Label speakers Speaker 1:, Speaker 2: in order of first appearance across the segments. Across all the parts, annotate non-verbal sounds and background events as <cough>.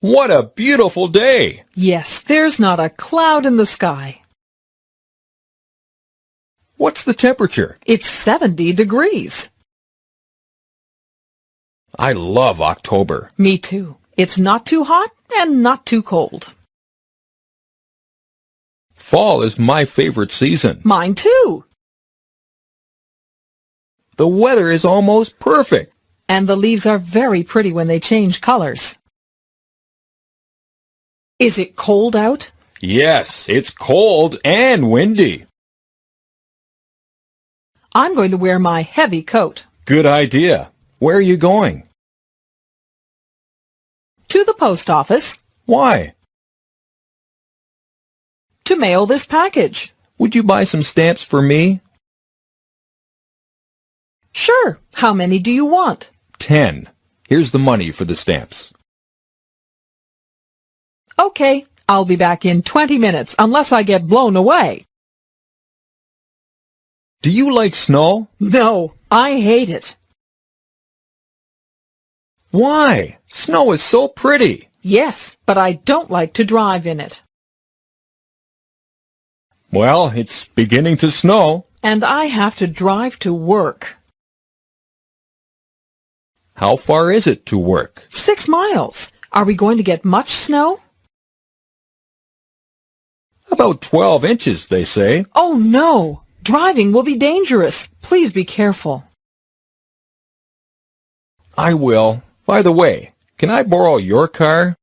Speaker 1: What a beautiful day!
Speaker 2: Yes, there's not a cloud in the sky.
Speaker 1: What's the temperature?
Speaker 2: It's 70 degrees.
Speaker 1: I love October.
Speaker 2: Me too. It's not too hot and not too cold.
Speaker 1: Fall is my favorite season.
Speaker 2: Mine too.
Speaker 1: The weather is almost perfect.
Speaker 2: And the leaves are very pretty when they change colors. Is it cold out?
Speaker 1: Yes, it's cold and windy.
Speaker 2: I'm going to wear my heavy coat.
Speaker 1: Good idea. Where are you going?
Speaker 2: To the post office
Speaker 1: Why?
Speaker 2: to mail this package.
Speaker 1: Would you buy some stamps for me?
Speaker 2: Sure. How many do you want?
Speaker 1: Ten. Here's the money for the stamps.
Speaker 2: Okay, I'll be back in 20 minutes unless I get blown away.
Speaker 1: Do you like snow?
Speaker 2: No, I hate it.
Speaker 1: Why? Snow is so pretty.
Speaker 2: Yes, but I don't like to drive in it.
Speaker 1: Well, it's beginning to snow.
Speaker 2: And I have to drive to work.
Speaker 1: How far is it to work?
Speaker 2: Six miles. Are we going to get much snow?
Speaker 1: About 12 inches, they say.
Speaker 2: Oh no! Driving will be dangerous. Please be careful.
Speaker 1: I will. By the way, can I borrow your car?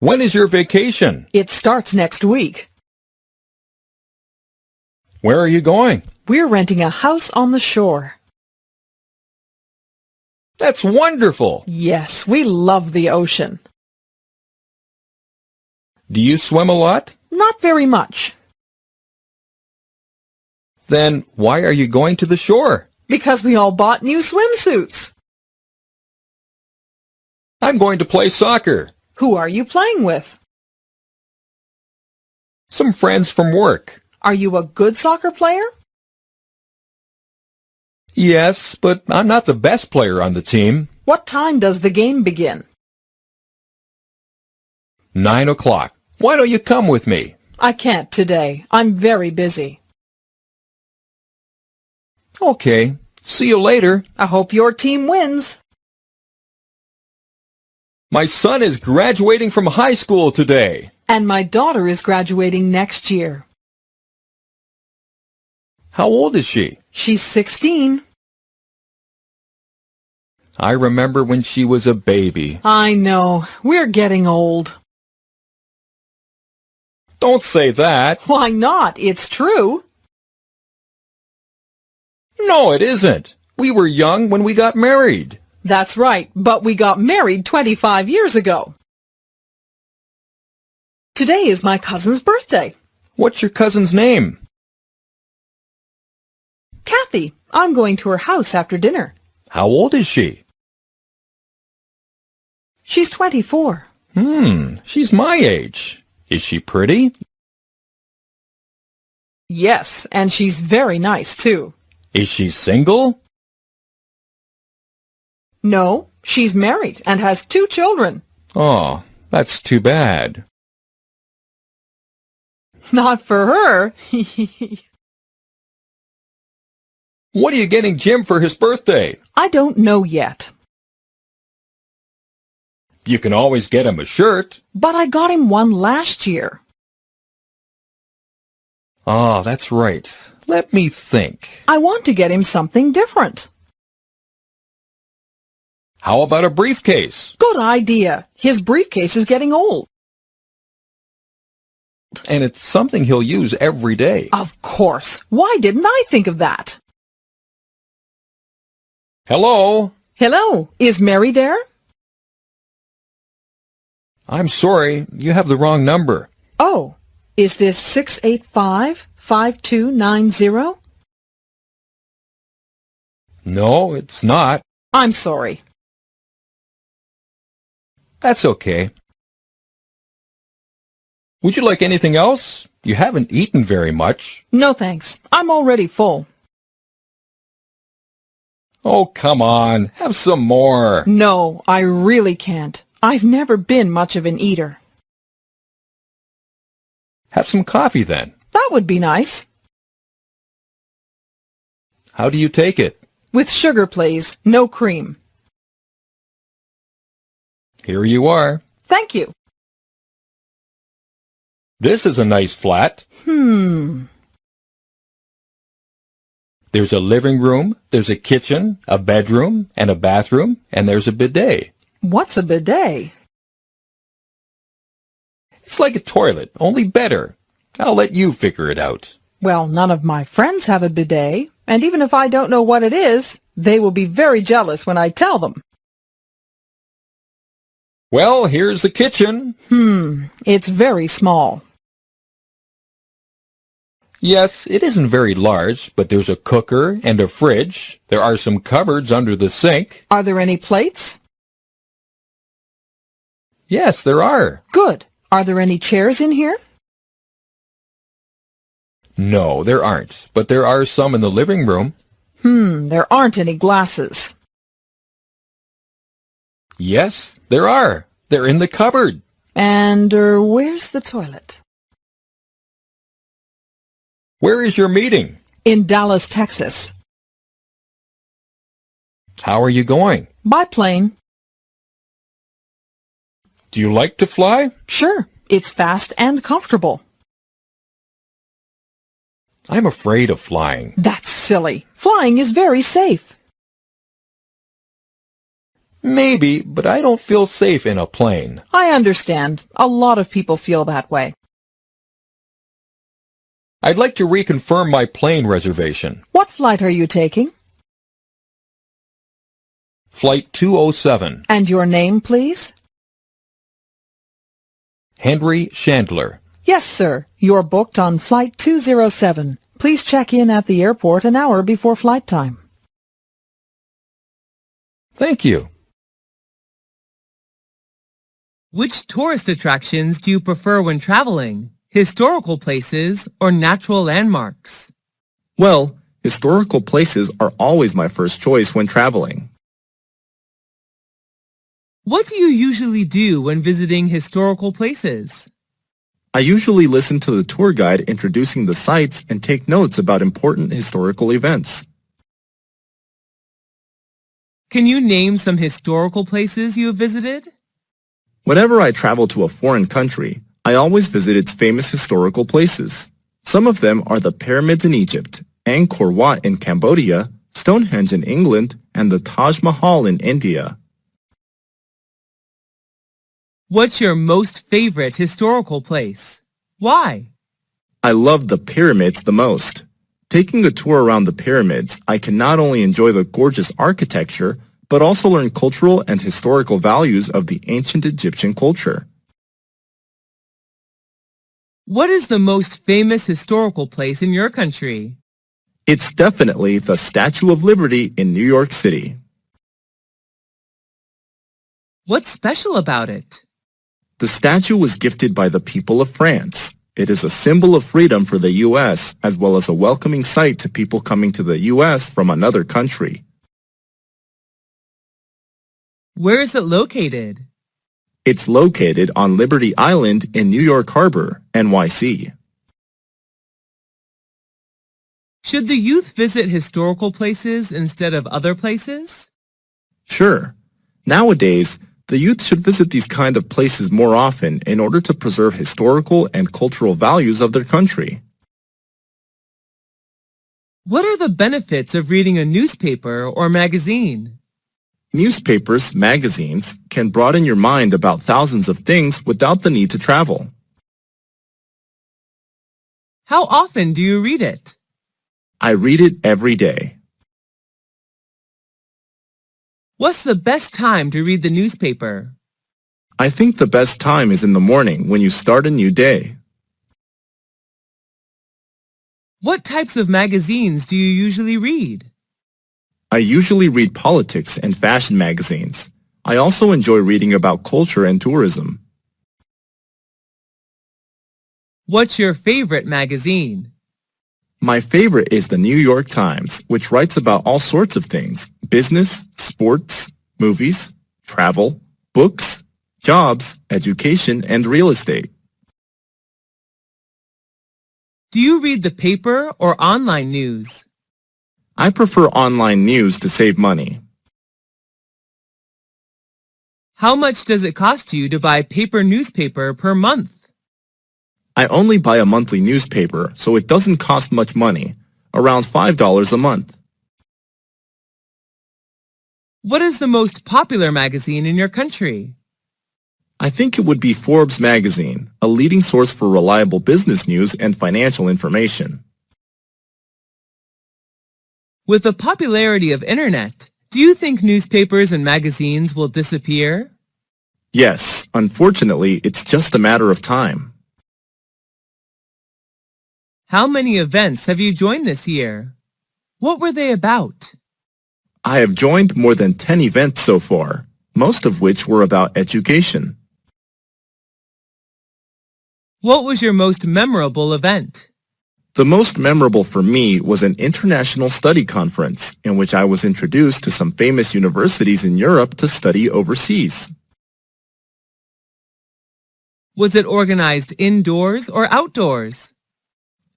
Speaker 1: When is your vacation?
Speaker 2: It starts next week.
Speaker 1: Where are you going?
Speaker 2: We're renting a house on the shore.
Speaker 1: That's wonderful.
Speaker 2: Yes, we love the ocean.
Speaker 1: Do you swim a lot?
Speaker 2: Not very much,
Speaker 1: Then why are you going to the shore?
Speaker 2: because we all bought new swimsuits.
Speaker 1: I'm going to play soccer.
Speaker 2: Who are you playing with?
Speaker 1: Some friends from work.
Speaker 2: Are you a good soccer player?
Speaker 1: Yes, but I'm not the best player on the team.
Speaker 2: What time does the game begin?
Speaker 1: Nine o'clock. Why don't you come with me?
Speaker 2: I can't today. I'm very busy.
Speaker 1: Okay. See you later.
Speaker 2: I hope your team wins.
Speaker 1: My son is graduating from high school today.
Speaker 2: And my daughter is graduating next year.
Speaker 1: How old is she?
Speaker 2: She's 16.
Speaker 1: I remember when she was a baby.
Speaker 2: I know. We're getting old.
Speaker 1: Don't say that.
Speaker 2: Why not? It's true.
Speaker 1: No, it isn't. We were young when we got married.
Speaker 2: That's right, but we got married 25 years ago. Today is my cousin's birthday.
Speaker 1: What's your cousin's name?
Speaker 2: Kathy, I'm going to her house after dinner.
Speaker 1: How old is she?
Speaker 2: She's 24.
Speaker 1: Hmm, she's my age. Is she pretty?
Speaker 2: Yes, and she's very nice, too.
Speaker 1: Is she single?
Speaker 2: No, she's married and has two children.
Speaker 1: Oh, that's too bad.
Speaker 2: Not for her.
Speaker 1: What are you getting Jim for his birthday?
Speaker 2: I don't know yet,
Speaker 1: You can always get him a shirt.
Speaker 2: but I got him one last year.
Speaker 1: Ah, that's right. Let me think.
Speaker 2: I want to get him something different.
Speaker 1: How about a briefcase?
Speaker 2: Good idea. His briefcase is getting old.
Speaker 1: And it's something he'll use every day.
Speaker 2: Of course. Why didn't I think of that?
Speaker 1: Hello?
Speaker 2: Hello, is Mary there?
Speaker 1: I'm sorry, you have the wrong number.
Speaker 2: Oh, is this 685-5290?
Speaker 1: No, it's not.
Speaker 2: I'm sorry.
Speaker 1: That's okay. Would you like anything else? You haven't eaten very much.
Speaker 2: No thanks. I'm already full.
Speaker 1: Oh, come on. Have some more.
Speaker 2: No, I really can't. I've never been much of an eater.
Speaker 1: Have some coffee then.
Speaker 2: That would be nice.
Speaker 1: How do you take it?
Speaker 2: With sugar, please. No cream.
Speaker 1: Here you are.
Speaker 2: Thank you.
Speaker 1: This is a nice flat.
Speaker 2: Hmm.
Speaker 1: There's a living room, there's a kitchen, a bedroom, and a bathroom, and there's a bidet.
Speaker 2: What's a bidet?
Speaker 1: It's like a toilet, only better. I'll let you figure it out.
Speaker 2: Well, none of my friends have a bidet, and even if I don't know what it is, they will be very jealous when I tell them.
Speaker 1: Well, here's the kitchen.
Speaker 2: Hmm, it's very small.
Speaker 1: Yes, it isn't very large, but there's a cooker and a fridge. There are some cupboards under the sink.
Speaker 2: Are there any plates?
Speaker 1: Yes, there are.
Speaker 2: Good. Are there any chairs in here?
Speaker 1: No, there aren't, but there are some in the living room.
Speaker 2: Hmm, there aren't any glasses.
Speaker 1: Yes, there are. They're in the cupboard.
Speaker 2: And uh, where's the toilet?
Speaker 1: Where is your meeting?
Speaker 2: In Dallas, Texas.
Speaker 1: How are you going?
Speaker 2: By plane.
Speaker 1: Do you like to fly?
Speaker 2: Sure. It's fast and comfortable.
Speaker 1: I'm afraid of flying.
Speaker 2: That's silly. Flying is very safe.
Speaker 1: Maybe, but I don't feel safe in a plane.
Speaker 2: I understand. A lot of people feel that way.
Speaker 1: I'd like to reconfirm my plane reservation.
Speaker 2: What flight are you taking?
Speaker 1: Flight 207.
Speaker 2: And your name, please?
Speaker 1: Henry Chandler.
Speaker 2: Yes, sir. You're booked on Flight 207. Please check in at the airport an hour before flight time.
Speaker 1: Thank you.
Speaker 3: Which tourist attractions do you prefer when traveling? Historical places or natural landmarks?
Speaker 4: Well, historical places are always my first choice when traveling.
Speaker 3: What do you usually do when visiting historical places?
Speaker 4: I usually listen to the tour guide introducing the sites and take notes about important historical events.
Speaker 3: Can you name some historical places you have visited?
Speaker 4: Whenever I travel to a foreign country, I always visit its famous historical places. Some of them are the pyramids in Egypt, Angkor Wat in Cambodia, Stonehenge in England, and the Taj Mahal in India.
Speaker 3: What's your most favorite historical place? Why?
Speaker 4: I love the pyramids the most. Taking a tour around the pyramids, I can not only enjoy the gorgeous architecture, but also learn cultural and historical values of the ancient Egyptian culture.
Speaker 3: What is the most famous historical place in your country?
Speaker 4: It's definitely the Statue of Liberty in New York City.
Speaker 3: What's special about it?
Speaker 4: The statue was gifted by the people of France. It is a symbol of freedom for the U.S. as well as a welcoming sight to people coming to the U.S. from another country.
Speaker 3: Where is it located?
Speaker 4: It's located on Liberty Island in New York Harbor, NYC.
Speaker 3: Should the youth visit historical places instead of other places?
Speaker 4: Sure. Nowadays, the youth should visit these kind of places more often in order to preserve historical and cultural values of their country.
Speaker 3: What are the benefits of reading a newspaper or magazine?
Speaker 4: Newspapers, magazines, can broaden your mind about thousands of things without the need to travel.
Speaker 3: How often do you read it?
Speaker 4: I read it every day.
Speaker 3: What's the best time to read the newspaper?
Speaker 4: I think the best time is in the morning when you start a new day.
Speaker 3: What types of magazines do you usually read?
Speaker 4: I usually read politics and fashion magazines. I also enjoy reading about culture and tourism.
Speaker 3: What's your favorite magazine?
Speaker 4: My favorite is the New York Times, which writes about all sorts of things. Business, sports, movies, travel, books, jobs, education, and real estate.
Speaker 3: Do you read the paper or online news?
Speaker 4: I prefer online news to save money.
Speaker 3: How much does it cost you to buy paper newspaper per month?
Speaker 4: I only buy a monthly newspaper, so it doesn't cost much money, around $5 a month.
Speaker 3: What is the most popular magazine in your country?
Speaker 4: I think it would be Forbes magazine, a leading source for reliable business news and financial information.
Speaker 3: With the popularity of internet, do you think newspapers and magazines will disappear?
Speaker 4: Yes, unfortunately, it's just a matter of time.
Speaker 3: How many events have you joined this year? What were they about?
Speaker 4: I have joined more than 10 events so far, most of which were about education.
Speaker 3: What was your most memorable event?
Speaker 4: The most memorable for me was an international study conference in which I was introduced to some famous universities in Europe to study overseas.
Speaker 3: Was it organized indoors or outdoors?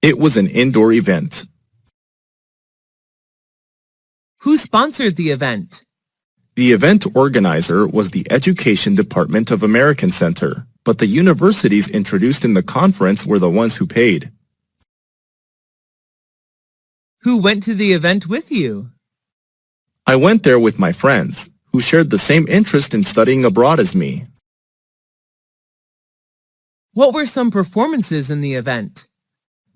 Speaker 4: It was an indoor event.
Speaker 3: Who sponsored the event?
Speaker 4: The event organizer was the Education Department of American Center, but the universities introduced in the conference were the ones who paid.
Speaker 3: Who went to the event with you?
Speaker 4: I went there with my friends, who shared the same interest in studying abroad as me.
Speaker 3: What were some performances in the event?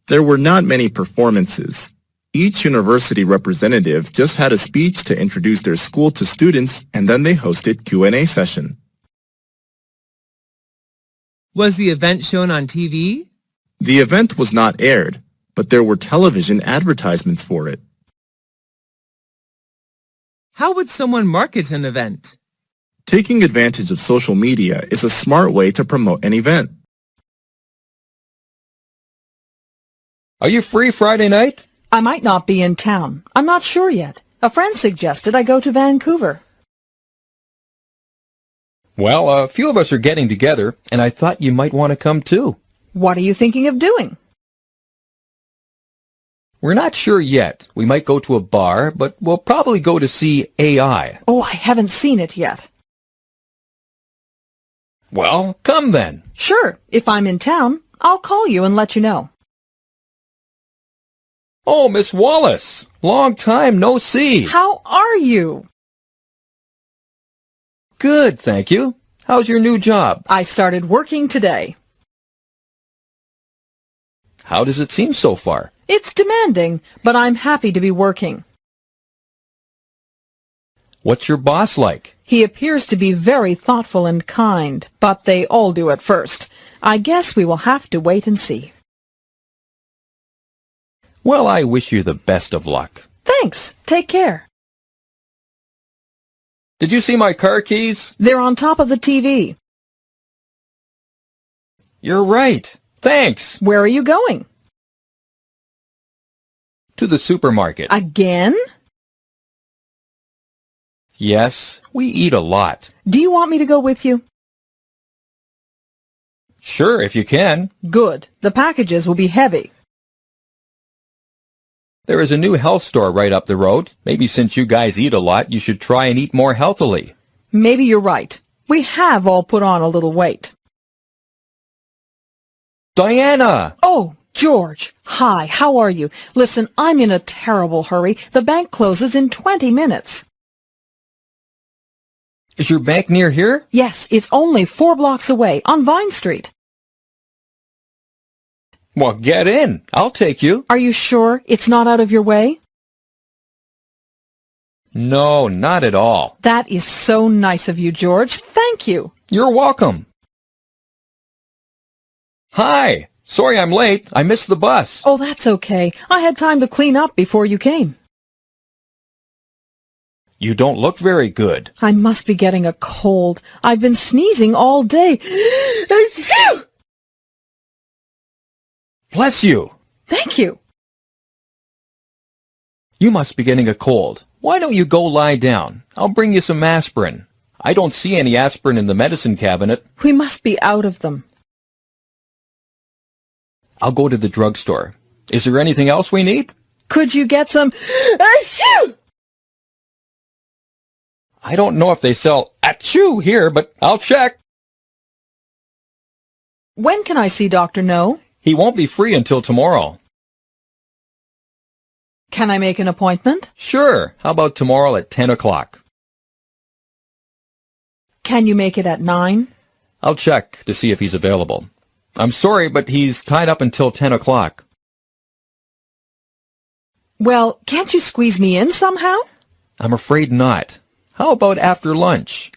Speaker 4: There were not many performances. Each university representative just had a speech to introduce their school to students and then they hosted Q&A session.
Speaker 3: Was the event shown on TV?
Speaker 4: The event was not aired, but there were television advertisements for it.
Speaker 3: How would someone market an event?
Speaker 4: Taking advantage of social media is a smart way to promote an event.
Speaker 1: Are you free Friday night?
Speaker 2: I might not be in town. I'm not sure yet. A friend suggested I go to Vancouver.
Speaker 1: Well, a few of us are getting together, and I thought you might want to come too.
Speaker 2: What are you thinking of doing?
Speaker 1: We're not sure yet. We might go to a bar, but we'll probably go to see AI.
Speaker 2: Oh, I haven't seen it yet.
Speaker 1: Well, come then.
Speaker 2: Sure, if I'm in town, I'll call you and let you know.
Speaker 1: Oh, Miss Wallace, long time no see.
Speaker 2: How are you?
Speaker 1: Good, thank you. How's your new job?
Speaker 2: I started working today.
Speaker 1: How does it seem so far?
Speaker 2: It's demanding, but I'm happy to be working.
Speaker 1: What's your boss like?
Speaker 2: He appears to be very thoughtful and kind, but they all do at first. I guess we will have to wait and see.
Speaker 1: Well, I wish you the best of luck.
Speaker 2: Thanks. Take care.
Speaker 1: Did you see my car keys?
Speaker 2: They're on top of the TV.
Speaker 1: You're right. Thanks.
Speaker 2: Where are you going?
Speaker 1: To the supermarket.
Speaker 2: Again?
Speaker 1: Yes, we eat a lot.
Speaker 2: Do you want me to go with you?
Speaker 1: Sure, if you can.
Speaker 2: Good. The packages will be heavy.
Speaker 1: There is a new health store right up the road. Maybe since you guys eat a lot, you should try and eat more healthily.
Speaker 2: Maybe you're right. We have all put on a little weight.
Speaker 1: Diana!
Speaker 2: Oh, George. Hi, how are you? Listen, I'm in a terrible hurry. The bank closes in 20 minutes.
Speaker 1: Is your bank near here?
Speaker 2: Yes, it's only four blocks away, on Vine Street.
Speaker 1: Well, get in. I'll take you.
Speaker 2: Are you sure it's not out of your way?
Speaker 1: No, not at all.
Speaker 2: That is so nice of you, George. Thank you.
Speaker 1: You're welcome. Hi. Sorry I'm late. I missed the bus.
Speaker 2: Oh, that's okay. I had time to clean up before you came.
Speaker 1: You don't look very good.
Speaker 2: I must be getting a cold. I've been sneezing all day. <gasps>
Speaker 1: Bless you.
Speaker 2: Thank you.
Speaker 1: You must be getting a cold. Why don't you go lie down? I'll bring you some aspirin. I don't see any aspirin in the medicine cabinet.
Speaker 2: We must be out of them.
Speaker 1: I'll go to the drugstore. Is there anything else we need?
Speaker 2: Could you get some... Achoo!
Speaker 1: I don't know if they sell achoo here, but I'll check.
Speaker 2: When can I see Dr. No?
Speaker 1: He won't be free until tomorrow.
Speaker 2: Can I make an appointment?
Speaker 1: Sure. How about tomorrow at 10 o'clock?
Speaker 2: Can you make it at 9?
Speaker 1: I'll check to see if he's available. I'm sorry, but he's tied up until 10 o'clock.
Speaker 2: Well, can't you squeeze me in somehow?
Speaker 1: I'm afraid not. How about after lunch?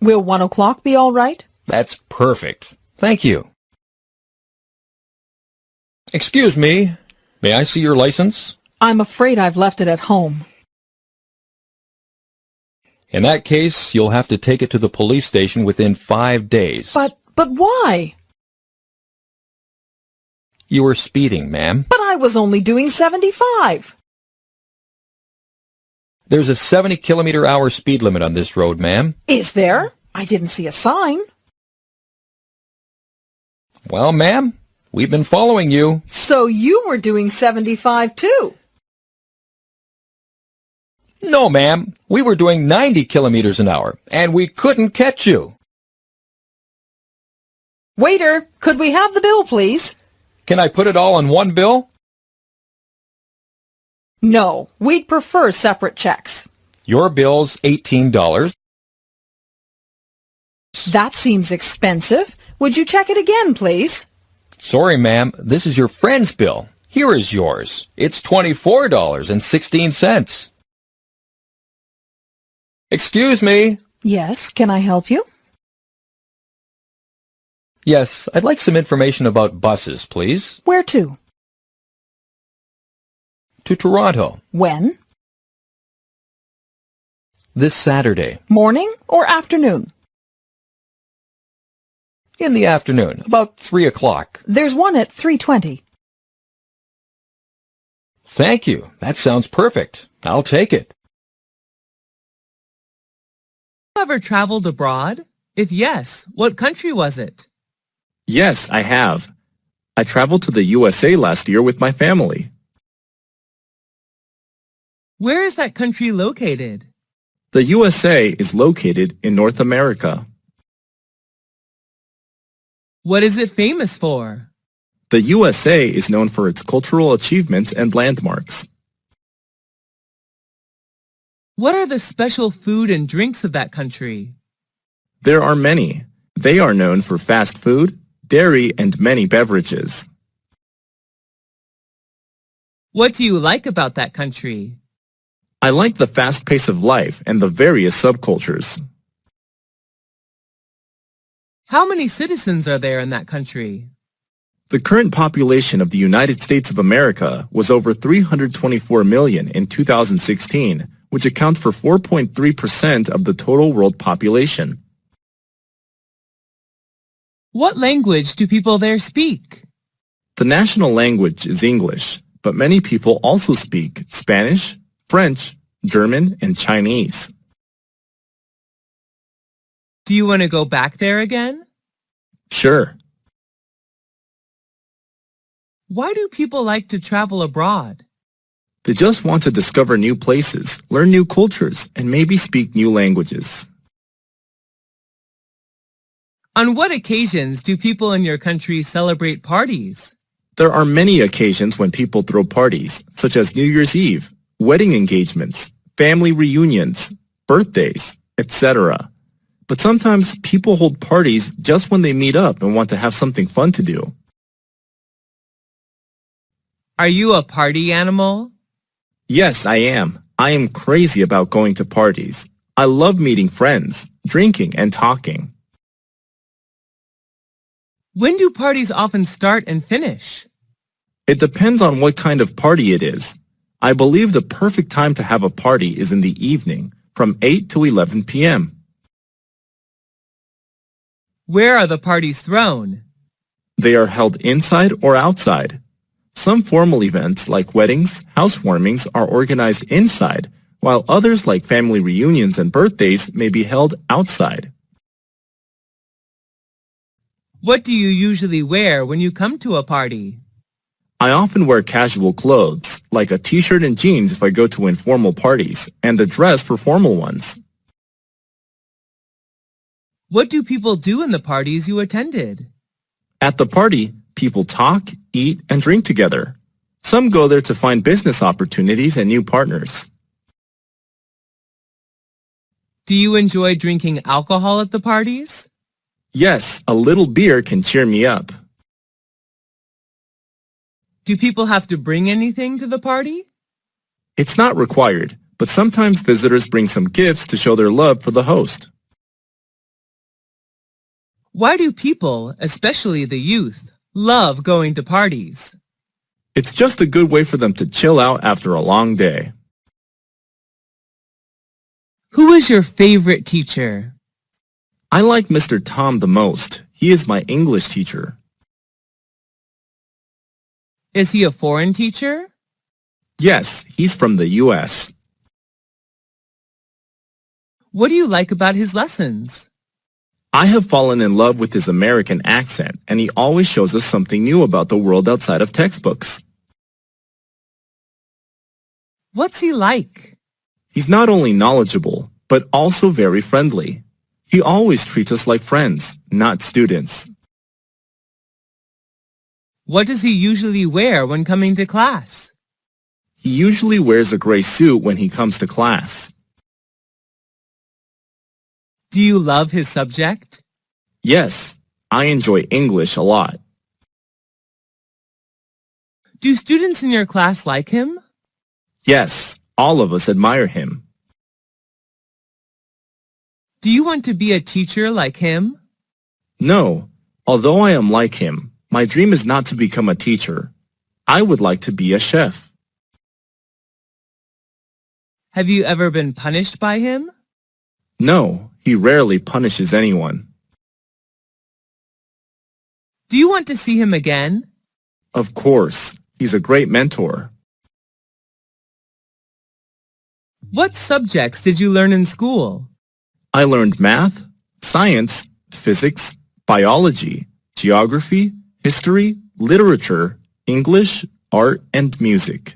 Speaker 2: Will 1 o'clock be all right?
Speaker 1: That's perfect. Thank you. Excuse me. May I see your license?
Speaker 2: I'm afraid I've left it at home.
Speaker 1: In that case, you'll have to take it to the police station within five days.
Speaker 2: But, but why?
Speaker 1: You were speeding, ma'am.
Speaker 2: But I was only doing 75.
Speaker 1: There's a 70 kilometer hour speed limit on this road, ma'am.
Speaker 2: Is there? I didn't see a sign.
Speaker 1: Well, ma'am, we've been following you.
Speaker 2: So you were doing 75 too.
Speaker 1: No, ma'am. We were doing 90 kilometers an hour, and we couldn't catch you.
Speaker 2: Waiter, could we have the bill, please?
Speaker 1: Can I put it all on one bill?
Speaker 2: No, we'd prefer separate checks.
Speaker 1: Your bill's $18.
Speaker 2: That seems expensive. Would you check it again, please?
Speaker 1: Sorry, ma'am. This is your friend's bill. Here is yours. It's $24.16. Excuse me.
Speaker 2: Yes, can I help you?
Speaker 1: Yes, I'd like some information about buses, please.
Speaker 2: Where to?
Speaker 1: To Toronto.
Speaker 2: When?
Speaker 1: This Saturday.
Speaker 2: Morning or afternoon?
Speaker 1: In the afternoon, about 3 o'clock.
Speaker 2: There's one at 3.20.
Speaker 1: Thank you. That sounds perfect. I'll take it.
Speaker 3: Ever traveled abroad? If yes, what country was it?
Speaker 4: Yes, I have. I traveled to the USA last year with my family.
Speaker 3: Where is that country located?
Speaker 4: The USA is located in North America.
Speaker 3: What is it famous for?
Speaker 4: The USA is known for its cultural achievements and landmarks.
Speaker 3: What are the special food and drinks of that country?
Speaker 4: There are many. They are known for fast food, dairy, and many beverages.
Speaker 3: What do you like about that country?
Speaker 4: I like the fast pace of life and the various subcultures.
Speaker 3: How many citizens are there in that country?
Speaker 4: The current population of the United States of America was over 324 million in 2016, which accounts for 4.3% of the total world population.
Speaker 3: What language do people there speak?
Speaker 4: The national language is English, but many people also speak Spanish, French, German, and Chinese.
Speaker 3: Do you want to go back there again?
Speaker 4: Sure.
Speaker 3: Why do people like to travel abroad?
Speaker 4: They just want to discover new places, learn new cultures, and maybe speak new languages.
Speaker 3: On what occasions do people in your country celebrate parties?
Speaker 4: There are many occasions when people throw parties, such as New Year's Eve, wedding engagements, family reunions, birthdays, etc. But sometimes people hold parties just when they meet up and want to have something fun to do.
Speaker 3: Are you a party animal?
Speaker 4: Yes, I am. I am crazy about going to parties. I love meeting friends, drinking, and talking.
Speaker 3: When do parties often start and finish?
Speaker 4: It depends on what kind of party it is. I believe the perfect time to have a party is in the evening, from 8 to 11 p.m.
Speaker 3: Where are the parties thrown?
Speaker 4: They are held inside or outside. Some formal events like weddings, housewarmings are organized inside, while others like family reunions and birthdays may be held outside.
Speaker 3: What do you usually wear when you come to a party?
Speaker 4: I often wear casual clothes, like a t-shirt and jeans if I go to informal parties, and a dress for formal ones.
Speaker 3: What do people do in the parties you attended?
Speaker 4: At the party, people talk, eat, and drink together. Some go there to find business opportunities and new partners.
Speaker 3: Do you enjoy drinking alcohol at the parties?
Speaker 4: Yes, a little beer can cheer me up.
Speaker 3: Do people have to bring anything to the party?
Speaker 4: It's not required, but sometimes visitors bring some gifts to show their love for the host.
Speaker 3: Why do people, especially the youth, love going to parties?
Speaker 4: It's just a good way for them to chill out after a long day.
Speaker 3: Who is your favorite teacher?
Speaker 4: I like Mr. Tom the most. He is my English teacher.
Speaker 3: Is he a foreign teacher?
Speaker 4: Yes, he's from the U.S.
Speaker 3: What do you like about his lessons?
Speaker 4: I have fallen in love with his American accent, and he always shows us something new about the world outside of textbooks.
Speaker 3: What's he like?
Speaker 4: He's not only knowledgeable, but also very friendly. He always treats us like friends, not students.
Speaker 3: What does he usually wear when coming to class?
Speaker 4: He usually wears a gray suit when he comes to class.
Speaker 3: Do you love his subject?
Speaker 4: Yes, I enjoy English a lot.
Speaker 3: Do students in your class like him?
Speaker 4: Yes, all of us admire him.
Speaker 3: Do you want to be a teacher like him?
Speaker 4: No, although I am like him, my dream is not to become a teacher. I would like to be a chef.
Speaker 3: Have you ever been punished by him?
Speaker 4: No, he rarely punishes anyone.
Speaker 3: Do you want to see him again?
Speaker 4: Of course, he's a great mentor.
Speaker 3: What subjects did you learn in school?
Speaker 4: I learned math, science, physics, biology, geography, history, literature, English, art, and music.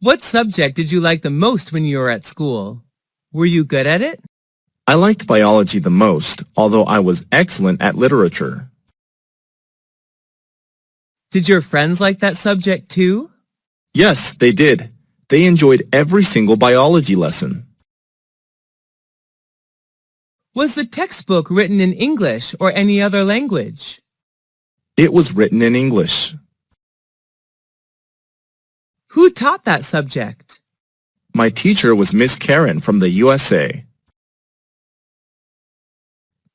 Speaker 3: What subject did you like the most when you were at school? Were you good at it?
Speaker 4: I liked biology the most, although I was excellent at literature.
Speaker 3: Did your friends like that subject too?
Speaker 4: Yes, they did. They enjoyed every single biology lesson.
Speaker 3: Was the textbook written in English or any other language?
Speaker 4: It was written in English.
Speaker 3: Who taught that subject?
Speaker 4: My teacher was Miss Karen from the USA.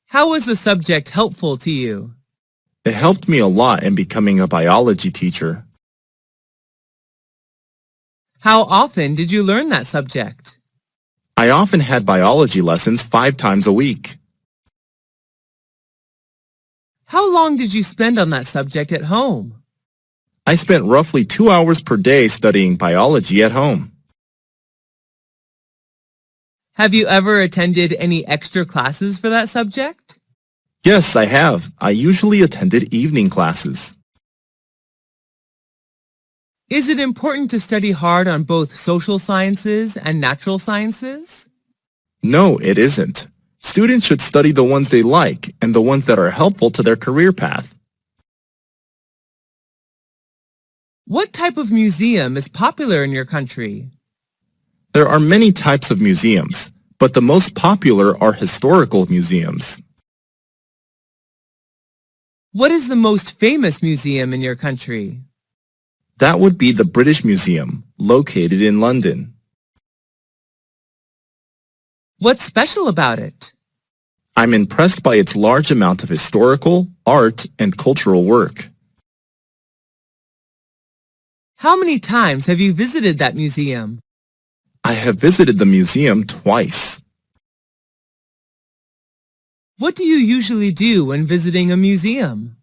Speaker 3: How was the subject helpful to you?
Speaker 4: It helped me a lot in becoming a biology teacher.
Speaker 3: How often did you learn that subject?
Speaker 4: I often had biology lessons five times a week.
Speaker 3: How long did you spend on that subject at home?
Speaker 4: I spent roughly two hours per day studying biology at home.
Speaker 3: Have you ever attended any extra classes for that subject?
Speaker 4: Yes, I have. I usually attended evening classes.
Speaker 3: Is it important to study hard on both social sciences and natural sciences?
Speaker 4: No, it isn't. Students should study the ones they like and the ones that are helpful to their career path.
Speaker 3: What type of museum is popular in your country?
Speaker 4: There are many types of museums, but the most popular are historical museums.
Speaker 3: What is the most famous museum in your country?
Speaker 4: That would be the British Museum, located in London.
Speaker 3: What's special about it?
Speaker 4: I'm impressed by its large amount of historical, art, and cultural work.
Speaker 3: How many times have you visited that museum?
Speaker 4: I have visited the museum twice.
Speaker 3: What do you usually do when visiting a museum?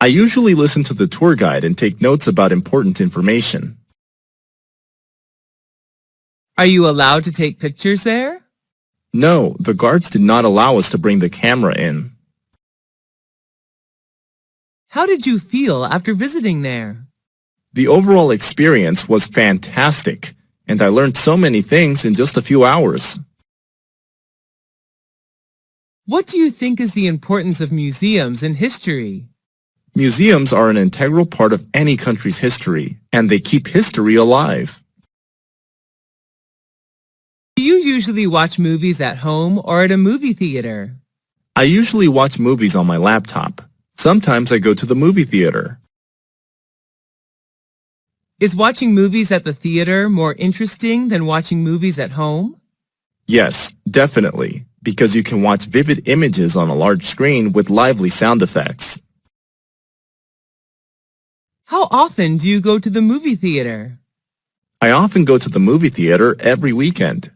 Speaker 4: I usually listen to the tour guide and take notes about important information.
Speaker 3: Are you allowed to take pictures there?
Speaker 4: No, the guards did not allow us to bring the camera in.
Speaker 3: How did you feel after visiting there?
Speaker 4: The overall experience was fantastic, and I learned so many things in just a few hours.
Speaker 3: What do you think is the importance of museums in history?
Speaker 4: Museums are an integral part of any country's history, and they keep history alive.
Speaker 3: Do you usually watch movies at home or at a movie theater?
Speaker 4: I usually watch movies on my laptop. Sometimes I go to the movie theater.
Speaker 3: Is watching movies at the theater more interesting than watching movies at home?
Speaker 4: Yes, definitely, because you can watch vivid images on a large screen with lively sound effects.
Speaker 3: How often do you go to the movie theater?
Speaker 4: I often go to the movie theater every weekend.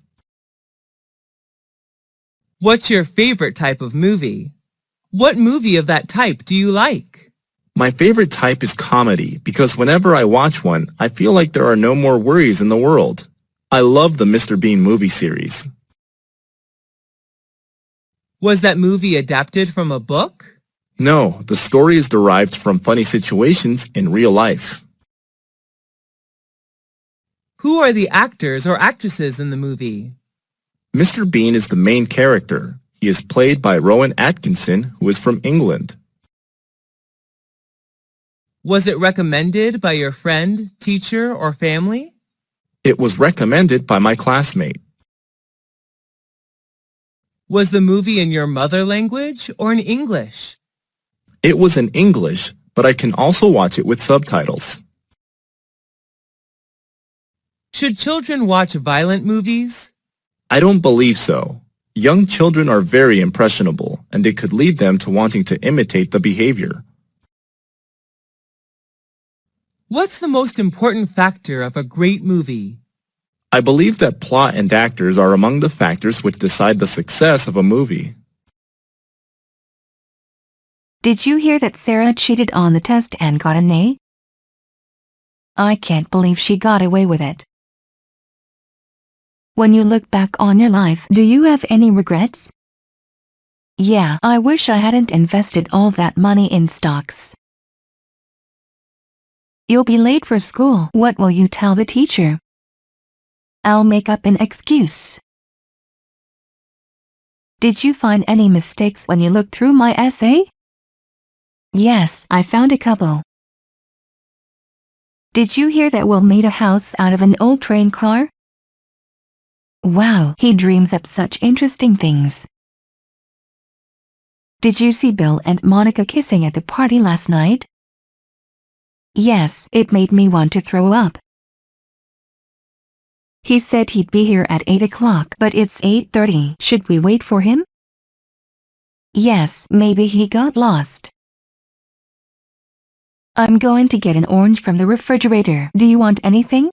Speaker 3: What's your favorite type of movie? What movie of that type do you like?
Speaker 4: My favorite type is comedy because whenever I watch one, I feel like there are no more worries in the world. I love the Mr. Bean movie series.
Speaker 3: Was that movie adapted from a book?
Speaker 4: No, the story is derived from funny situations in real life.
Speaker 3: Who are the actors or actresses in the movie?
Speaker 4: Mr. Bean is the main character. He is played by Rowan Atkinson, who is from England.
Speaker 3: Was it recommended by your friend, teacher, or family?
Speaker 4: It was recommended by my classmate.
Speaker 3: Was the movie in your mother language or in English?
Speaker 4: It was in English, but I can also watch it with subtitles.
Speaker 3: Should children watch violent movies?
Speaker 4: I don't believe so. Young children are very impressionable, and it could lead them to wanting to imitate the behavior.
Speaker 3: What's the most important factor of a great movie?
Speaker 4: I believe that plot and actors are among the factors which decide the success of a movie.
Speaker 5: Did you hear that Sarah cheated on the test and got an A? I can't believe she got away with it. When you look back on your life, do you have any regrets? Yeah, I wish I hadn't invested all that money in stocks. You'll be late for school. What will you tell the teacher? I'll make up an excuse. Did you find any mistakes when you looked through my essay? Yes, I found a couple. Did you hear that Will made a house out of an old train car? Wow, he dreams up such interesting things. Did you see Bill and Monica kissing at the party last night? Yes, it made me want to throw up. He said he'd be here at 8 o'clock, but it's 8.30. Should we wait for him? Yes, maybe he got lost. I'm going to get an orange from the refrigerator. Do you want anything?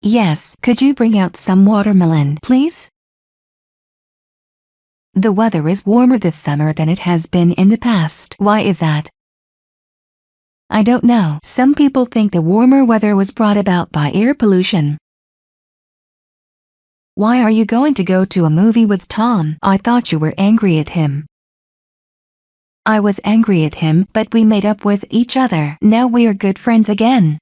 Speaker 5: Yes, could you bring out some watermelon, please? The weather is warmer this summer than it has been in the past. Why is that? I don't know. Some people think the warmer weather was brought about by air pollution. Why are you going to go to a movie with Tom? I thought you were angry at him. I was angry at him, but we made up with each other. Now we are good friends again.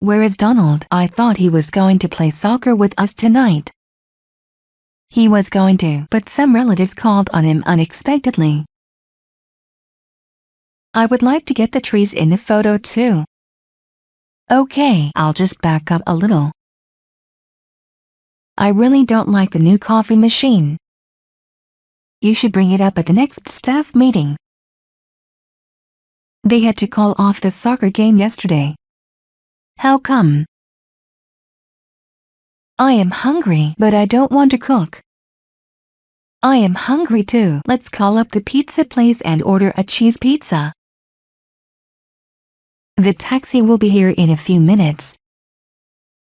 Speaker 5: Where is Donald? I thought he was going to play soccer with us tonight. He was going to, but some relatives called on him unexpectedly. I would like to get the trees in the photo too. Okay, I'll just back up a little. I really don't like the new coffee machine. You should bring it up at the next staff meeting. They had to call off the soccer game yesterday. How come? I am hungry, but I don't want to cook. I am hungry too. Let's call up the pizza place and order a cheese pizza. The taxi will be here in a few minutes.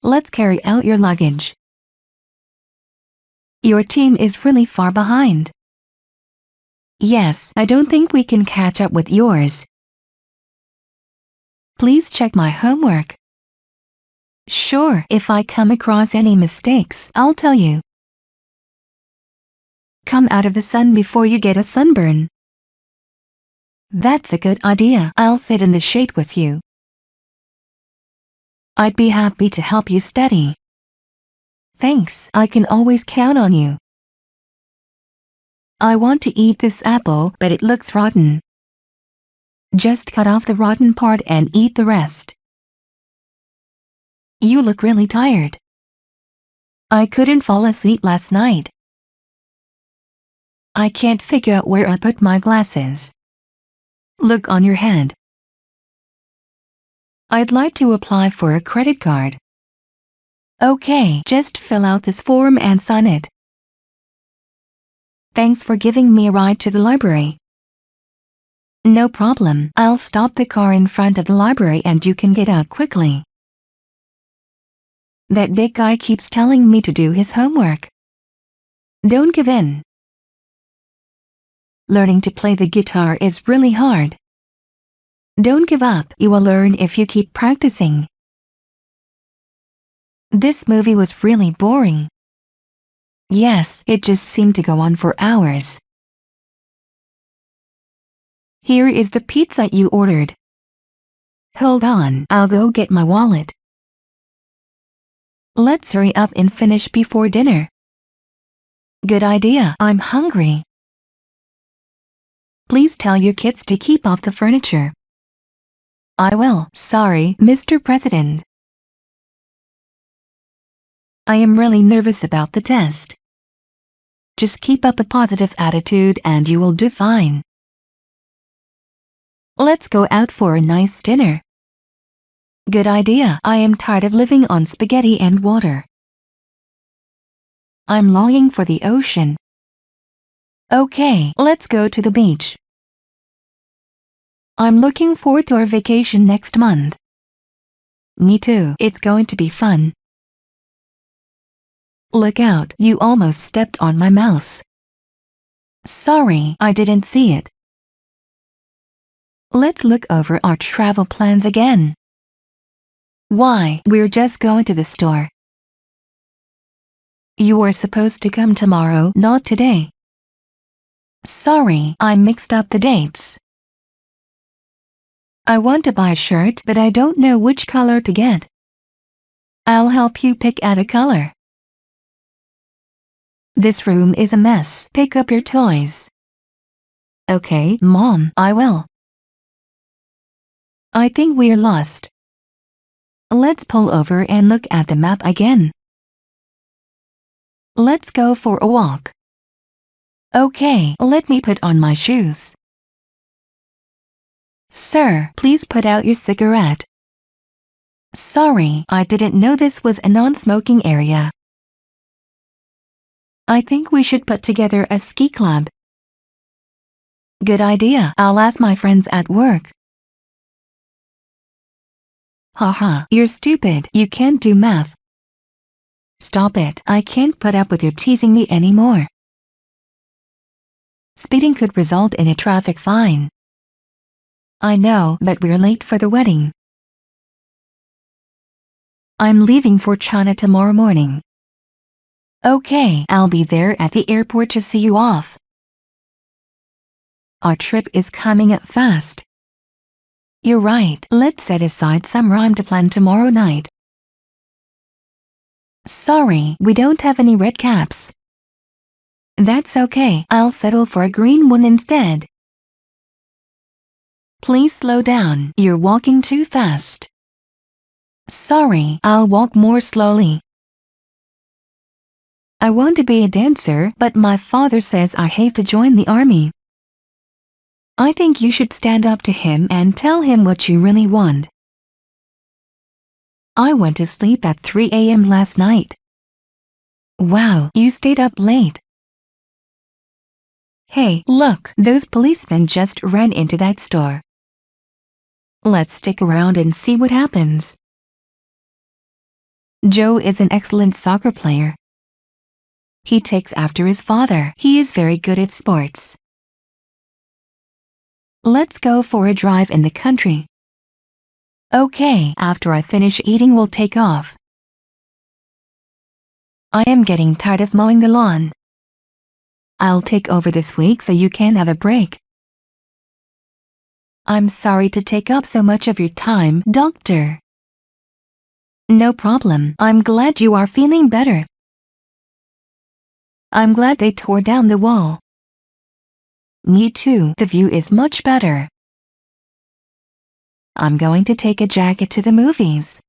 Speaker 5: Let's carry out your luggage. Your team is really far behind. Yes, I don't think we can catch up with yours. Please check my homework. Sure, if I come across any mistakes, I'll tell you. Come out of the sun before you get a sunburn. That's a good idea. I'll sit in the shade with you. I'd be happy to help you study. Thanks, I can always count on you. I want to eat this apple, but it looks rotten. Just cut off the rotten part and eat the rest. You look really tired. I couldn't fall asleep last night. I can't figure out where I put my glasses. Look on your head. I'd like to apply for a credit card. Okay, just fill out this form and sign it. Thanks for giving me a ride to the library. No problem, I'll stop the car in front of the library and you can get out quickly. That big guy keeps telling me to do his homework. Don't give in. Learning to play the guitar is really hard. Don't give up, you will learn if you keep practicing. This movie was really boring. Yes, it just seemed to go on for hours. Here is the pizza you ordered. Hold on, I'll go get my wallet. Let's hurry up and finish before dinner. Good idea, I'm hungry. Please tell your kids to keep off the furniture. I will, sorry, Mr. President. I am really nervous about the test. Just keep up a positive attitude and you will do fine. Let's go out for a nice dinner. Good idea. I am tired of living on spaghetti and water. I'm longing for the ocean. Okay, let's go to the beach. I'm looking forward to our vacation next month. Me too. It's going to be fun. Look out, you almost stepped on my mouse. Sorry, I didn't see it. Let's look over our travel plans again. Why, we're just going to the store. You were supposed to come tomorrow, not today. Sorry, I mixed up the dates. I want to buy a shirt but I don't know which color to get. I'll help you pick out a color. This room is a mess. Pick up your toys. Okay, Mom, I will. I think we're lost. Let's pull over and look at the map again. Let's go for a walk. Okay, let me put on my shoes. Sir, please put out your cigarette. Sorry, I didn't know this was a non-smoking area. I think we should put together a ski club. Good idea, I'll ask my friends at work. Haha, you're stupid, you can't do math. Stop it, I can't put up with your teasing me anymore. Speeding could result in a traffic fine. I know, but we're late for the wedding. I'm leaving for China tomorrow morning. Okay, I'll be there at the airport to see you off. Our trip is coming up fast. You're right, let's set aside some rhyme to plan tomorrow night. Sorry, we don't have any red caps. That's okay, I'll settle for a green one instead. Please slow down, you're walking too fast. Sorry, I'll walk more slowly. I want to be a dancer, but my father says I have to join the army. I think you should stand up to him and tell him what you really want. I went to sleep at 3 a.m. last night. Wow, you stayed up late. Hey, look, those policemen just ran into that store. Let's stick around and see what happens. Joe is an excellent soccer player. He takes after his father. He is very good at sports. Let's go for a drive in the country. Okay, after I finish eating we'll take off. I am getting tired of mowing the lawn. I'll take over this week so you can have a break. I'm sorry to take up so much of your time, doctor. No problem. I'm glad you are feeling better. I'm glad they tore down the wall. Me too. The view is much better. I'm going to take a jacket to the movies.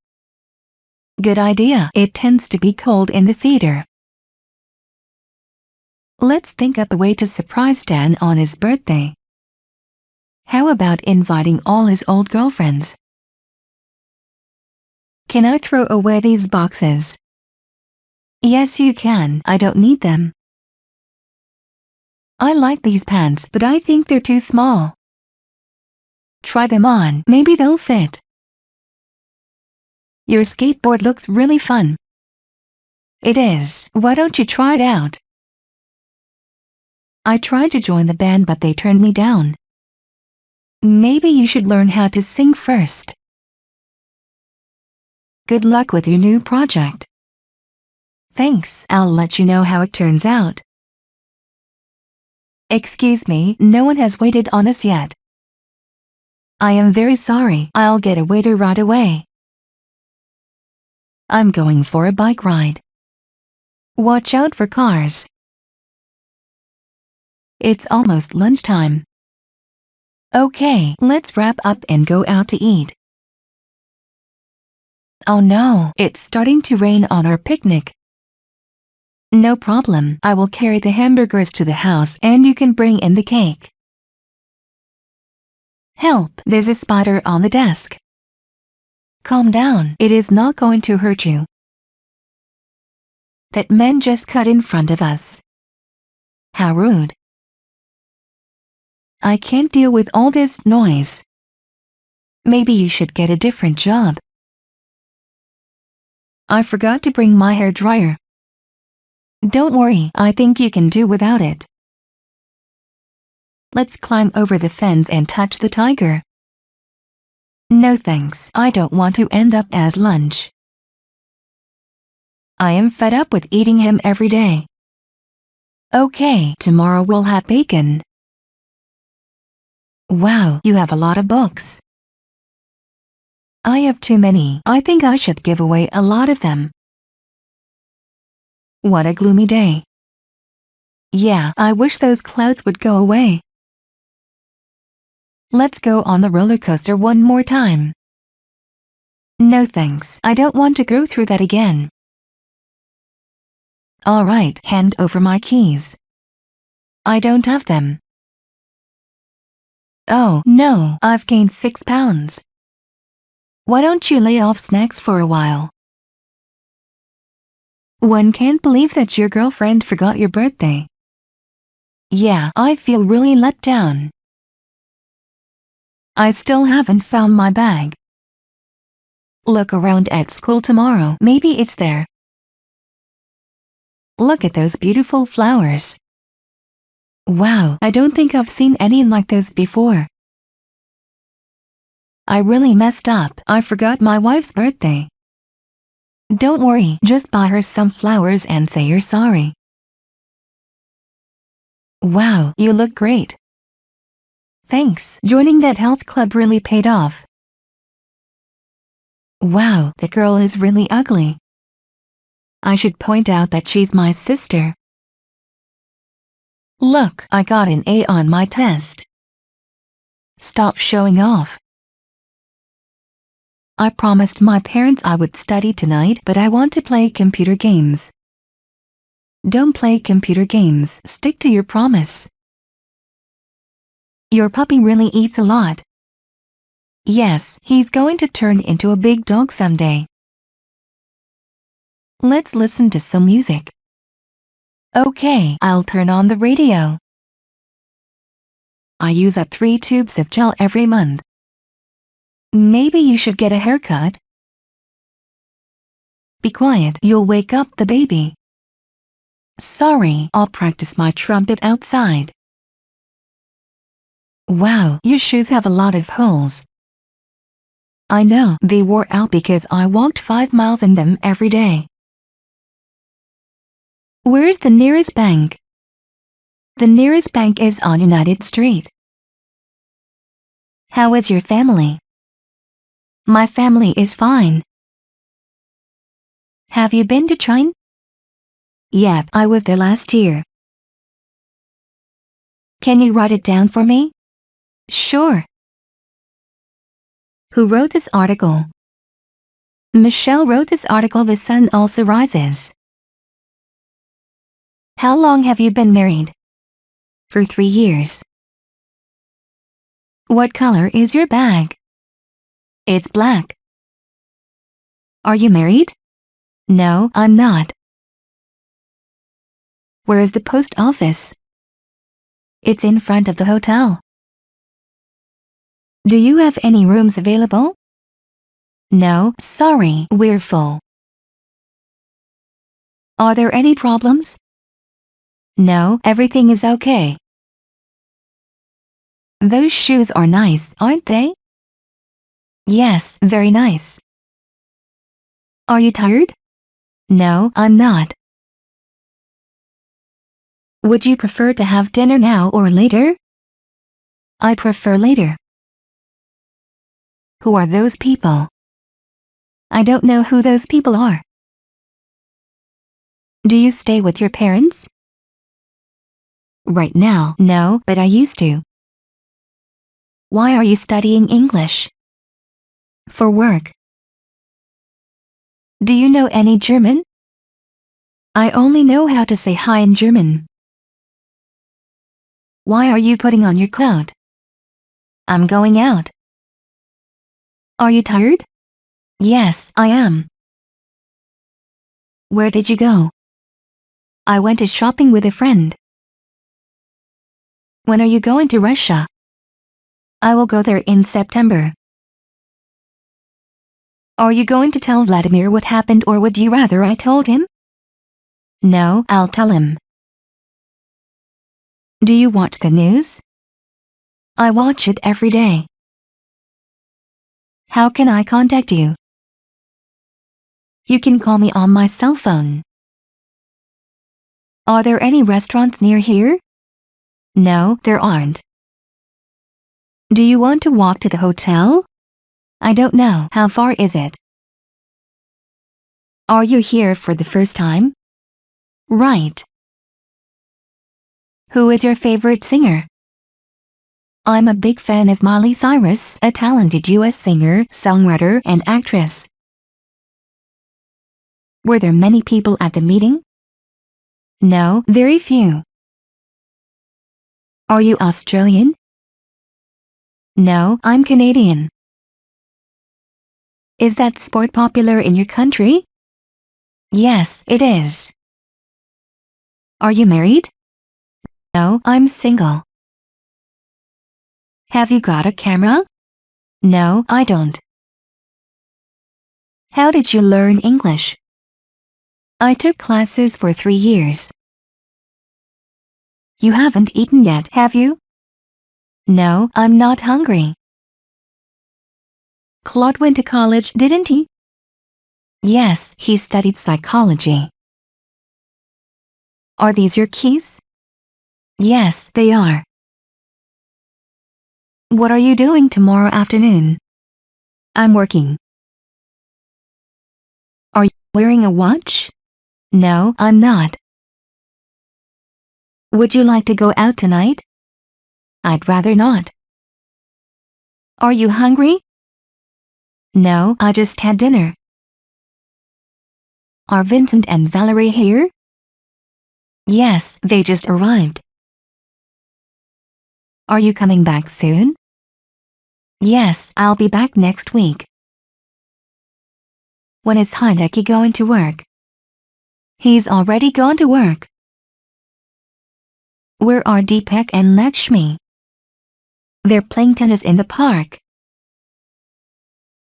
Speaker 5: Good idea. It tends to be cold in the theater. Let's think up a way to surprise Dan on his birthday. How about inviting all his old girlfriends? Can I throw away these boxes? Yes you can, I don't need them. I like these pants but I think they're too small. Try them on, maybe they'll fit. Your skateboard looks really fun. It is, why don't you try it out? I tried to join the band but they turned me down. Maybe you should learn how to sing first. Good luck with your new project. Thanks, I'll let you know how it turns out. Excuse me, no one has waited on us yet. I am very sorry, I'll get a waiter right away. I'm going for a bike ride. Watch out for cars. It's almost lunchtime. Okay, let's wrap up and go out to eat. Oh no, it's starting to rain on our picnic. No problem, I will carry the hamburgers to the house and you can bring in the cake. Help, there's a spider on the desk. Calm down, it is not going to hurt you. That man just cut in front of us. How rude. I can't deal with all this noise. Maybe you should get a different job. I forgot to bring my hair dryer. Don't worry, I think you can do without it. Let's climb over the fence and touch the tiger. No thanks, I don't want to end up as lunch. I am fed up with eating him every day. Okay, tomorrow we'll have bacon. Wow, you have a lot of books. I have too many. I think I should give away a lot of them. What a gloomy day. Yeah, I wish those clouds would go away. Let's go on the roller coaster one more time. No thanks, I don't want to go through that again. Alright, hand over my keys. I don't have them. Oh, no, I've gained six pounds. Why don't you lay off snacks for a while? One can't believe that your girlfriend forgot your birthday. Yeah, I feel really let down. I still haven't found my bag. Look around at school tomorrow, maybe it's there. Look at those beautiful flowers. Wow, I don't think I've seen any like those before. I really messed up. I forgot my wife's birthday. Don't worry, just buy her some flowers and say you're sorry. Wow, you look great. Thanks, joining that health club really paid off. Wow, the girl is really ugly. I should point out that she's my sister. Look, I got an A on my test. Stop showing off. I promised my parents I would study tonight but I want to play computer games. Don't play computer games, stick to your promise. Your puppy really eats a lot. Yes, he's going to turn into a big dog someday. Let's listen to some music. Okay, I'll turn on the radio. I use up three tubes of gel every month. Maybe you should get a haircut. Be quiet, you'll wake up the baby. Sorry, I'll practice my trumpet outside. Wow, your shoes have a lot of holes. I know, they wore out because I walked five miles in them every day. Where's the nearest bank? The nearest bank is on United Street. How is your family? My family is fine. Have you been to China? Yep, I was there last year. Can you write it down for me? Sure. Who wrote this article? Michelle wrote this article The Sun Also Rises. How long have you been married? For three years. What color is your bag? It's black. Are you married? No, I'm not. Where is the post office? It's in front of the hotel. Do you have any rooms available? No, sorry, we're full. Are there any problems? No, everything is okay. Those shoes are nice, aren't they? Yes, very nice. Are you tired? No, I'm not. Would you prefer to have dinner now or later? I prefer later. Who are those people? I don't know who those people are. Do you stay with your parents? Right now, no, but I used to. Why are you studying English? For work. Do you know any German? I only know how to say hi in German. Why are you putting on your coat? I'm going out. Are you tired? Yes, I am. Where did you go? I went to shopping with a friend. When are you going to Russia? I will go there in September. Are you going to tell Vladimir what happened or would you rather I told him? No, I'll tell him. Do you watch the news? I watch it every day. How can I contact you? You can call me on my cell phone. Are there any restaurants near here? No, there aren't. Do you want to walk to the hotel? I don't know. How far is it? Are you here for the first time? Right. Who is your favorite singer? I'm a big fan of Miley Cyrus, a talented US singer, songwriter, and actress. Were there many people at the meeting? No, very few. Are you Australian? No, I'm Canadian. Is that sport popular in your country? Yes, it is. Are you married? No, I'm single. Have you got a camera? No, I don't. How did you learn English? I took classes for three years. You haven't eaten yet, have you? No, I'm not hungry. Claude went to college, didn't he? Yes, he studied psychology. Are these your keys? Yes, they are. What are you doing tomorrow afternoon? I'm working. Are you wearing a watch? No, I'm not. Would you like to go out tonight? I'd rather not. Are you hungry? No, I just had dinner. Are Vincent and Valerie here? Yes, they just arrived. Are you coming back soon? Yes, I'll be back next week. When is Hideki going to work? He's already gone to work. Where are Deepak and Lakshmi? They're playing tennis in the park.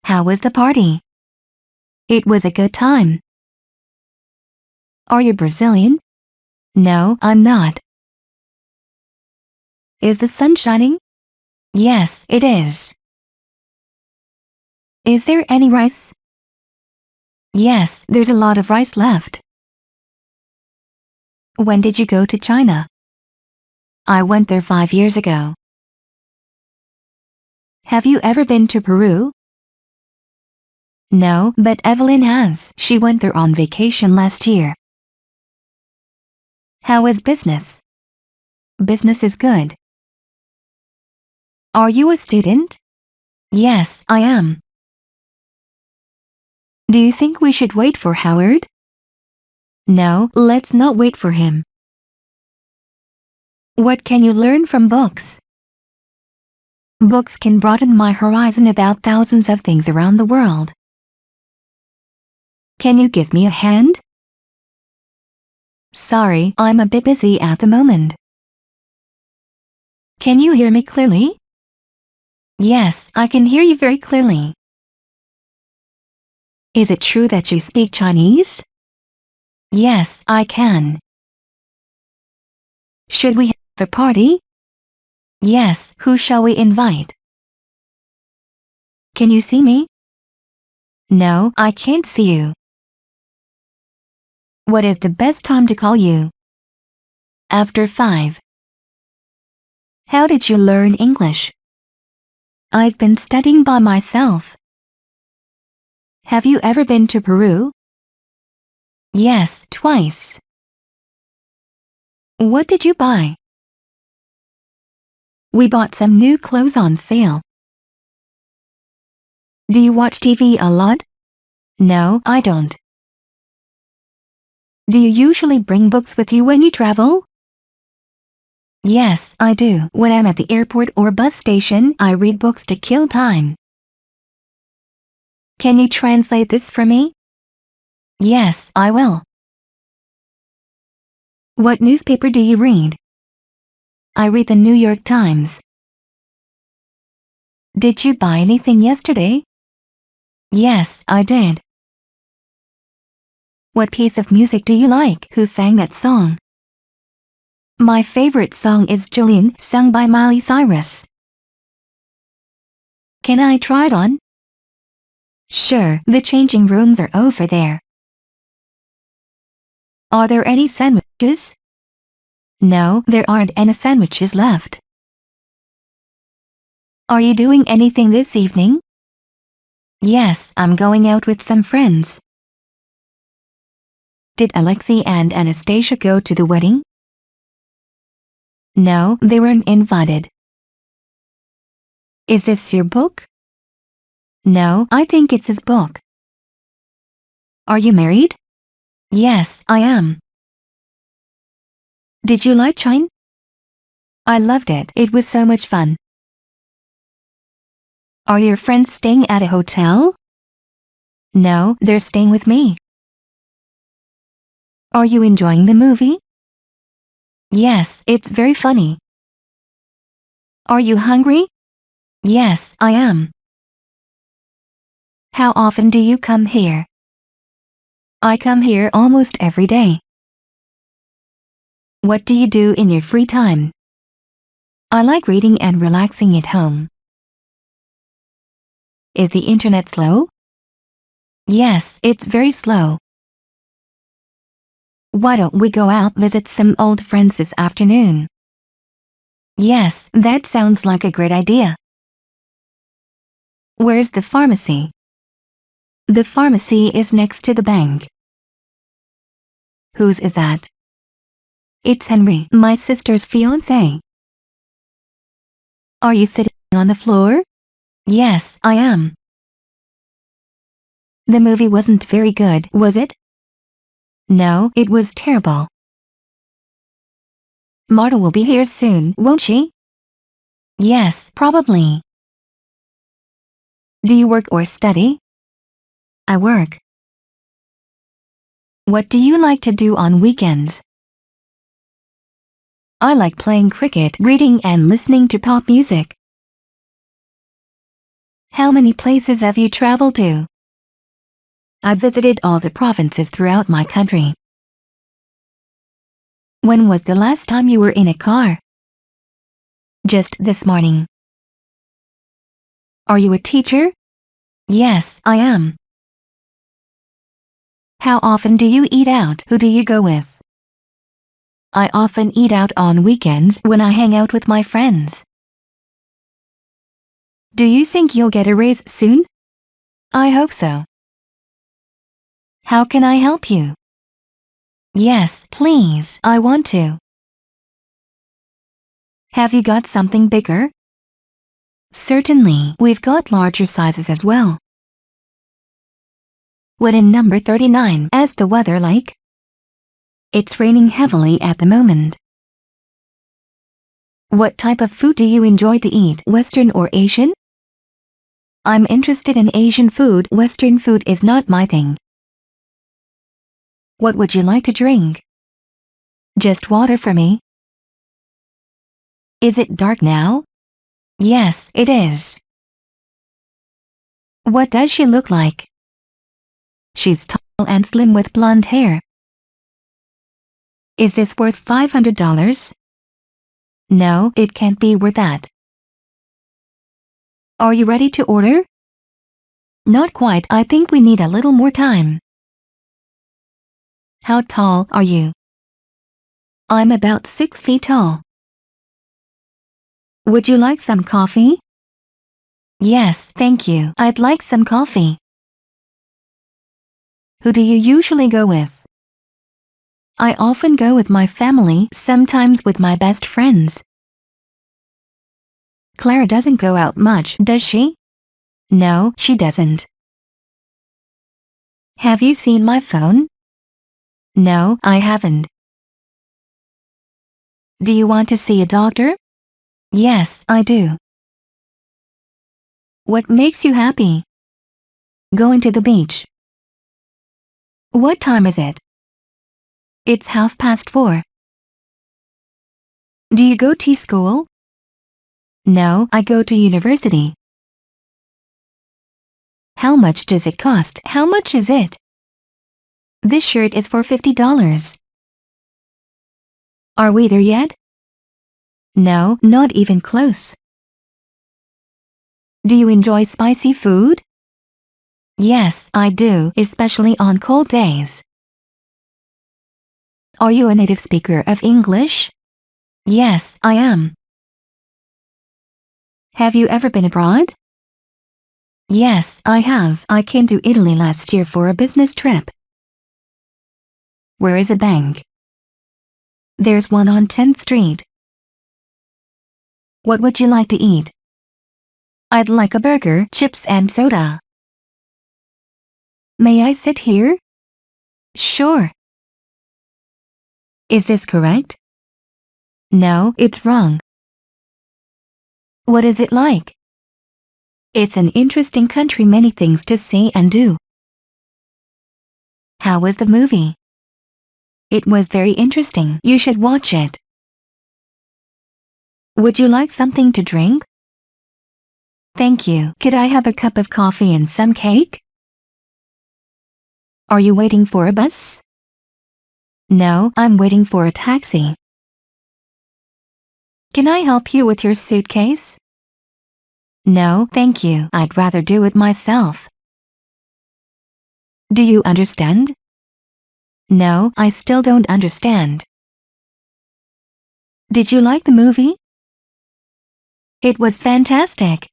Speaker 5: How was the party? It was a good time. Are you Brazilian? No, I'm not. Is the sun shining? Yes, it is. Is there any rice? Yes, there's a lot of rice left. When did you go to China? I went there five years ago. Have you ever been to Peru? No, but Evelyn has. She went there on vacation last year. How is business? Business is good. Are you a student? Yes, I am. Do you think we should wait for Howard? No, let's not wait for him. What can you learn from books? Books can broaden my horizon about thousands of things around the world. Can you give me a hand? Sorry, I'm a bit busy at the moment. Can you hear me clearly? Yes, I can hear you very clearly. Is it true that you speak Chinese? Yes, I can. Should we a party? Yes, who shall we invite? Can you see me? No, I can't see you. What is the best time to call you? After 5. How did you learn English? I've been studying by myself. Have you ever been to Peru? Yes, twice. What did you buy? We bought some new clothes on sale. Do you watch TV a lot? No, I don't. Do you usually bring books with you when you travel? Yes, I do. When I'm at the airport or bus station, I read books to kill time. Can you translate this for me? Yes, I will. What newspaper do you read? I read the New York Times. Did you buy anything yesterday? Yes, I did. What piece of music do you like? Who sang that song? My favorite song is Jolene, sung by Miley Cyrus. Can I try it on? Sure, the changing rooms are over there. Are there any sandwiches? No, there aren't any sandwiches left. Are you doing anything this evening? Yes, I'm going out with some friends. Did Alexei and Anastasia go to the wedding? No, they weren't invited. Is this your book? No, I think it's his book. Are you married? Yes, I am. Did you like China? I loved it. It was so much fun. Are your friends staying at a hotel? No, they're staying with me. Are you enjoying the movie? Yes, it's very funny. Are you hungry? Yes, I am. How often do you come here? I come here almost every day. What do you do in your free time? I like reading and relaxing at home. Is the internet slow? Yes, it's very slow. Why don't we go out visit some old friends this afternoon? Yes, that sounds like a great idea. Where's the pharmacy? The pharmacy is next to the bank. Whose is that? It's Henry, my sister's fiancé. Are you sitting on the floor? Yes, I am. The movie wasn't very good, was it? No, it was terrible. Marta will be here soon, won't she? Yes, probably. Do you work or study? I work. What do you like to do on weekends? I like playing cricket, reading and listening to pop music. How many places have you traveled to? I visited all the provinces throughout my country. When was the last time you were in a car? Just this morning. Are you a teacher? Yes, I am. How often do you eat out? Who do you go with? I often eat out on weekends when I hang out with my friends. Do you think you'll get a raise soon? I hope so. How can I help you? Yes, please, I want to. Have you got something bigger? Certainly, we've got larger sizes as well. What in number 39 as the weather like? It's raining heavily at the moment. What type of food do you enjoy to eat, Western or Asian? I'm interested in Asian food, Western food is not my thing. What would you like to drink? Just water for me. Is it dark now? Yes, it is. What does she look like? She's tall and slim with blonde hair. Is this worth $500? No, it can't be worth that. Are you ready to order? Not quite, I think we need a little more time. How tall are you? I'm about six feet tall. Would you like some coffee? Yes, thank you. I'd like some coffee. Who do you usually go with? I often go with my family, sometimes with my best friends. Clara doesn't go out much, does she? No, she doesn't. Have you seen my phone? No, I haven't. Do you want to see a doctor? Yes, I do. What makes you happy? Going to the beach. What time is it? It's half past four. Do you go to school? No, I go to university. How much does it cost? How much is it? This shirt is for $50. Are we there yet? No, not even close. Do you enjoy spicy food? Yes, I do, especially on cold days. Are you a native speaker of English? Yes, I am. Have you ever been abroad? Yes, I have. I came to Italy last year for a business trip. Where is a bank? There's one on 10th Street. What would you like to eat? I'd like a burger, chips and soda. May I sit here? Sure. Is this correct? No, it's wrong. What is it like? It's an interesting country many things to see and do. How was the movie? It was very interesting. You should watch it. Would you like something to drink? Thank you. Could I have a cup of coffee and some cake? Are you waiting for a bus? No, I'm waiting for a taxi. Can I help you with your suitcase? No, thank you. I'd rather do it myself. Do you understand? No, I still don't understand. Did you like the movie? It was fantastic.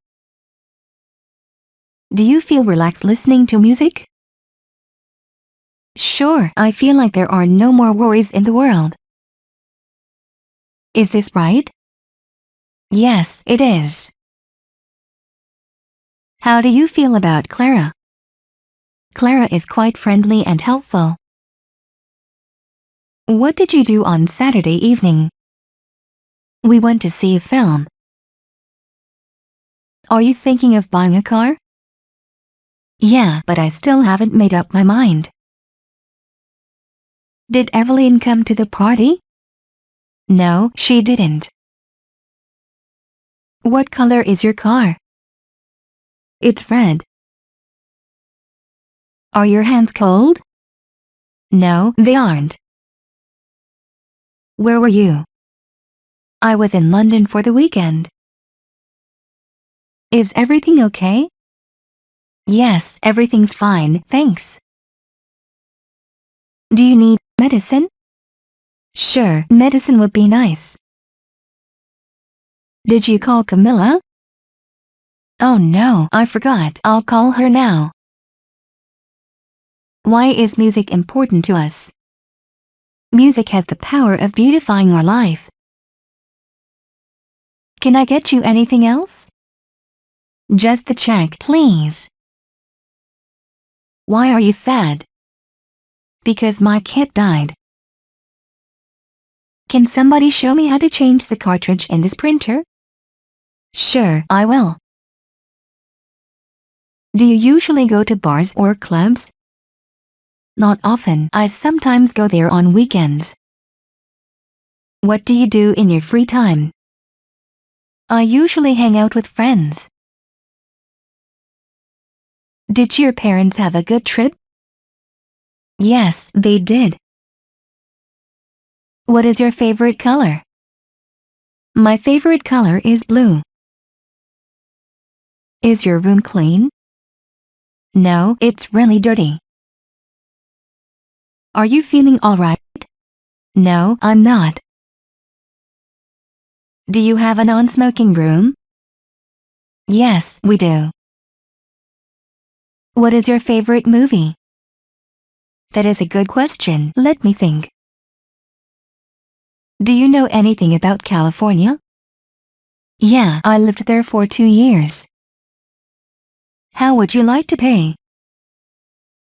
Speaker 5: Do you feel relaxed listening to music? Sure, I feel like there are no more worries in the world. Is this right? Yes, it is. How do you feel about Clara? Clara is quite friendly and helpful. What did you do on Saturday evening? We went to see a film. Are you thinking of buying a car? Yeah, but I still haven't made up my mind. Did Evelyn come to the party? No, she didn't. What color is your car? It's red. Are your hands cold? No, they aren't. Where were you? I was in London for the weekend. Is everything okay? Yes, everything's fine, thanks. Do you need medicine? Sure, medicine would be nice. Did you call Camilla? Oh no, I forgot. I'll call her now. Why is music important to us? Music has the power of beautifying our life. Can I get you anything else? Just the check, please. Why are you sad? Because my cat died. Can somebody show me how to change the cartridge in this printer? Sure, I will. Do you usually go to bars or clubs? Not often. I sometimes go there on weekends. What do you do in your free time? I usually hang out with friends. Did your parents have a good trip? Yes, they did. What is your favorite color? My favorite color is blue. Is your room clean? No, it's really dirty. Are you feeling alright? No, I'm not. Do you have a non-smoking room? Yes, we do. What is your favorite movie? That is a good question. Let me think. Do you know anything about California? Yeah, I lived there for two years. How would you like to pay?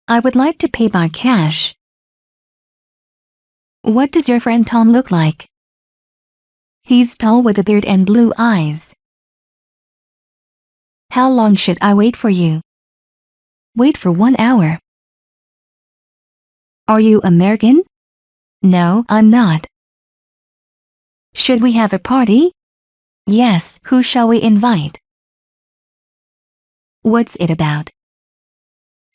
Speaker 5: I would like to pay by cash. What does your friend Tom look like? He's tall with a beard and blue eyes. How long should I wait for you? Wait for one hour. Are you American? No, I'm not. Should we have a party? Yes, who shall we invite? What's it about?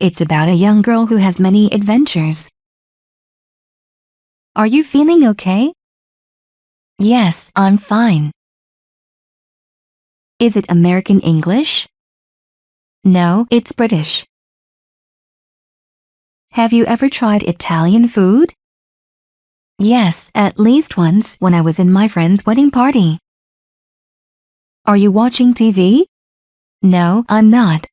Speaker 5: It's about a young girl who has many adventures. Are you feeling okay? Yes, I'm fine. Is it American English? No, it's British. Have you ever tried Italian food? Yes, at least once when I was in my friend's wedding party. Are you watching TV? No, I'm not.